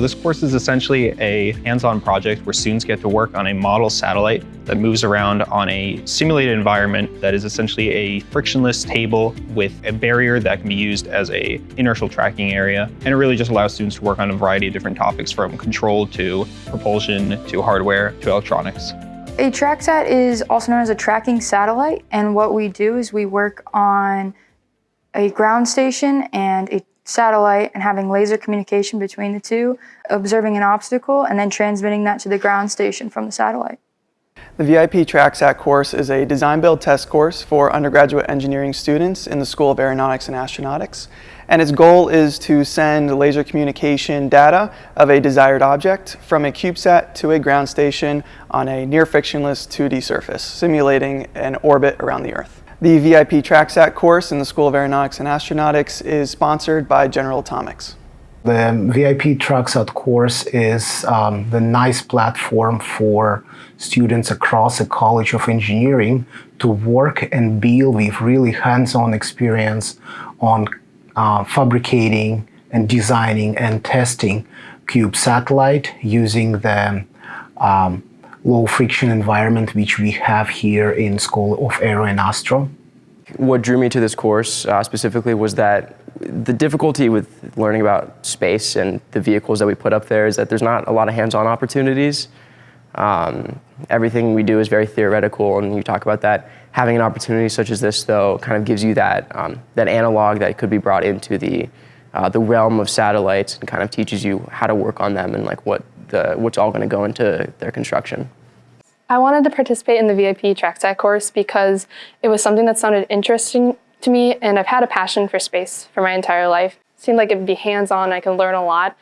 So this course is essentially a hands-on project where students get to work on a model satellite that moves around on a simulated environment that is essentially a frictionless table with a barrier that can be used as a inertial tracking area. And it really just allows students to work on a variety of different topics from control to propulsion to hardware to electronics. A TrackSat is also known as a tracking satellite, and what we do is we work on a ground station and a satellite and having laser communication between the two, observing an obstacle, and then transmitting that to the ground station from the satellite. The VIP TrackSat course is a design-build test course for undergraduate engineering students in the School of Aeronautics and Astronautics. And its goal is to send laser communication data of a desired object from a CubeSat to a ground station on a near-frictionless 2D surface, simulating an orbit around the Earth. The VIP TrackSat course in the School of Aeronautics and Astronautics is sponsored by General Atomics. The VIP TrackSat course is um, the nice platform for students across the College of Engineering to work and build with really hands-on experience on uh, fabricating and designing and testing Cube satellite using the um, low friction environment which we have here in School of Aero and Astro. What drew me to this course uh, specifically was that the difficulty with learning about space and the vehicles that we put up there is that there's not a lot of hands-on opportunities. Um, everything we do is very theoretical and you talk about that. Having an opportunity such as this though kind of gives you that, um, that analog that could be brought into the, uh, the realm of satellites and kind of teaches you how to work on them and like what the, what's all going to go into their construction. I wanted to participate in the VIP TrackSat course because it was something that sounded interesting to me and I've had a passion for space for my entire life. It seemed like it'd be hands-on, I could learn a lot.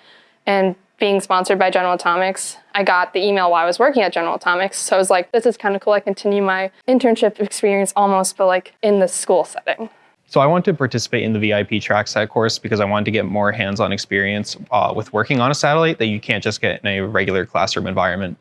And being sponsored by General Atomics, I got the email while I was working at General Atomics. So I was like, this is kind of cool. I continue my internship experience almost, but like in the school setting. So I wanted to participate in the VIP TrackSat course because I wanted to get more hands-on experience uh, with working on a satellite that you can't just get in a regular classroom environment.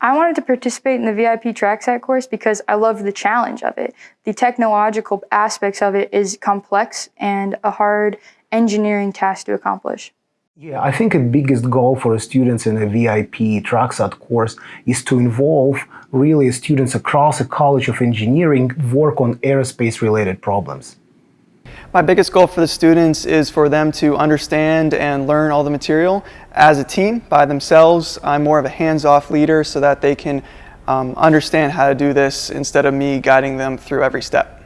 I wanted to participate in the VIP TrackSat course because I love the challenge of it. The technological aspects of it is complex and a hard engineering task to accomplish. Yeah, I think the biggest goal for students in a VIP TrackSat course is to involve really students across the College of Engineering work on aerospace related problems. My biggest goal for the students is for them to understand and learn all the material as a team by themselves. I'm more of a hands-off leader so that they can um, understand how to do this instead of me guiding them through every step.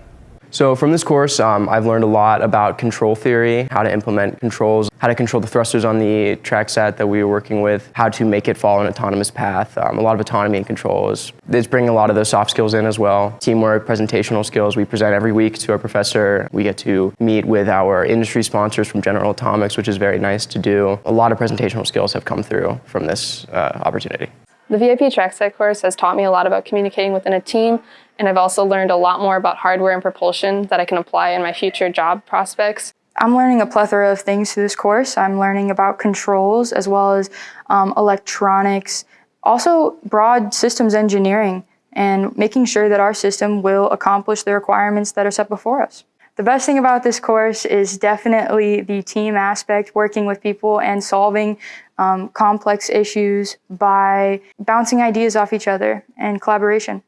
So from this course, um, I've learned a lot about control theory, how to implement controls, how to control the thrusters on the TrackSat that we were working with, how to make it follow an autonomous path, um, a lot of autonomy and controls. It's bringing a lot of those soft skills in as well. Teamwork, presentational skills, we present every week to our professor. We get to meet with our industry sponsors from General Atomics, which is very nice to do. A lot of presentational skills have come through from this uh, opportunity. The VIP TrackSat course has taught me a lot about communicating within a team and I've also learned a lot more about hardware and propulsion that I can apply in my future job prospects. I'm learning a plethora of things through this course. I'm learning about controls as well as um, electronics, also broad systems engineering and making sure that our system will accomplish the requirements that are set before us. The best thing about this course is definitely the team aspect, working with people and solving um, complex issues by bouncing ideas off each other and collaboration.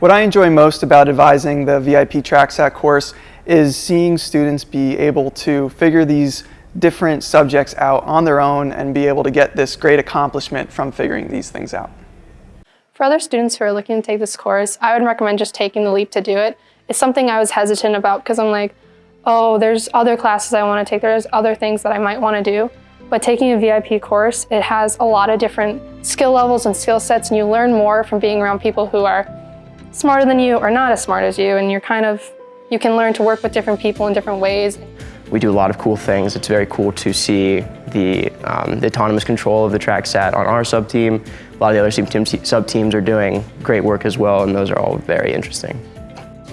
What I enjoy most about advising the VIP TrackSat course is seeing students be able to figure these different subjects out on their own and be able to get this great accomplishment from figuring these things out. For other students who are looking to take this course, I would recommend just taking the leap to do it. It's something I was hesitant about because I'm like, oh, there's other classes I want to take, there's other things that I might want to do. But taking a VIP course, it has a lot of different skill levels and skill sets and you learn more from being around people who are smarter than you or not as smart as you and you're kind of, you can learn to work with different people in different ways. We do a lot of cool things. It's very cool to see the, um, the autonomous control of the TrackSat on our sub-team. A lot of the other sub-teams are doing great work as well and those are all very interesting.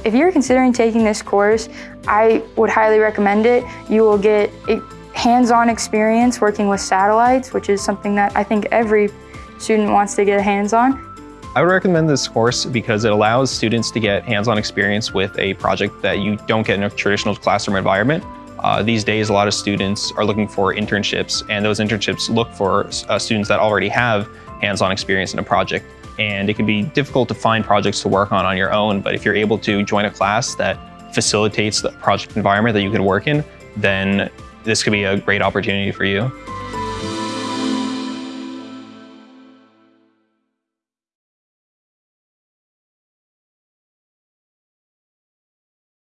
If you're considering taking this course, I would highly recommend it. You will get hands-on experience working with satellites, which is something that I think every student wants to get hands on. I would recommend this course because it allows students to get hands-on experience with a project that you don't get in a traditional classroom environment, Uh, these days, a lot of students are looking for internships, and those internships look for uh, students that already have hands-on experience in a project. And it can be difficult to find projects to work on on your own, but if you're able to join a class that facilitates the project environment that you can work in, then this could be a great opportunity for you.